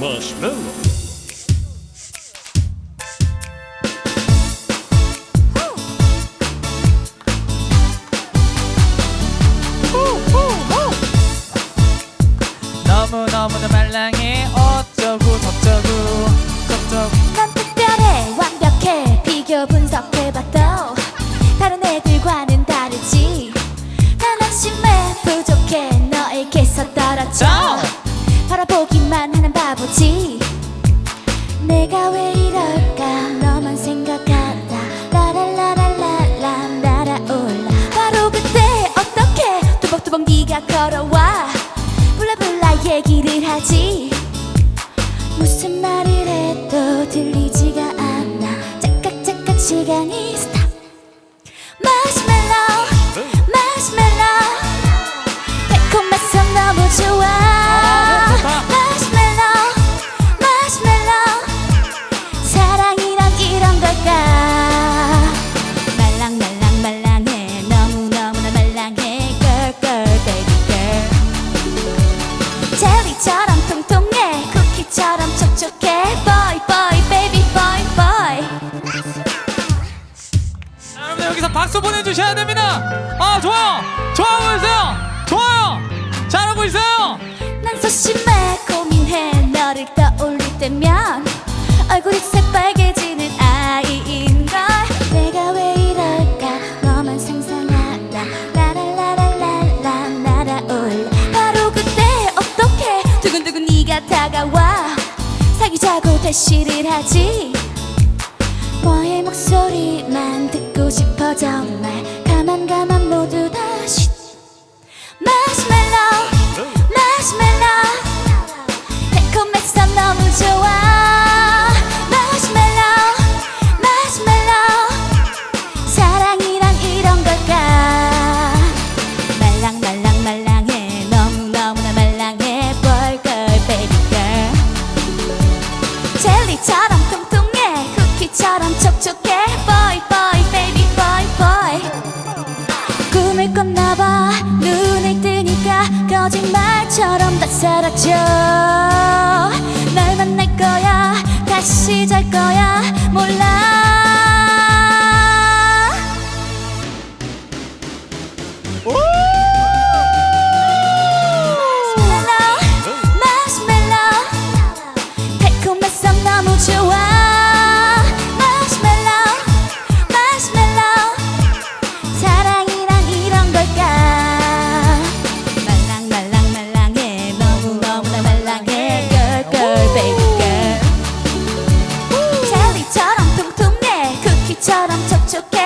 마시멜로 너무너무나 말랑해. 어쩌고 저쩌고. 저쩌고. 넌 특별해. 완벽해. 비교 분석해봐도 다른 애들과는 다르지. 난 한심해. 부족해. 너에게서 떨어져 왜 이럴까? 너만 생각하다. 라라라라라라 날아올라. 바로 그때 어떻게 두벅두벅 네가 걸어와? 블라블라 얘기를 하지. 무슨 말을 해도 들리 박수 보내주셔야 됩니다. 아 좋아요 좋아하고 있어요? 좋아요. 잘하고 있어요. 난 소심해. 고민해. 너를 떠올릴 때면 얼굴이 새빨개지는 아이인걸. 내가 왜 이럴까? 너만 상상하다. 라라라라라라. 날아올라 바로 그때 어떻게 두근두근 네가 다가와? 사귀자고 대시를 하지. 너의 목소리만 듣고 싶어 정말 가 eu quero.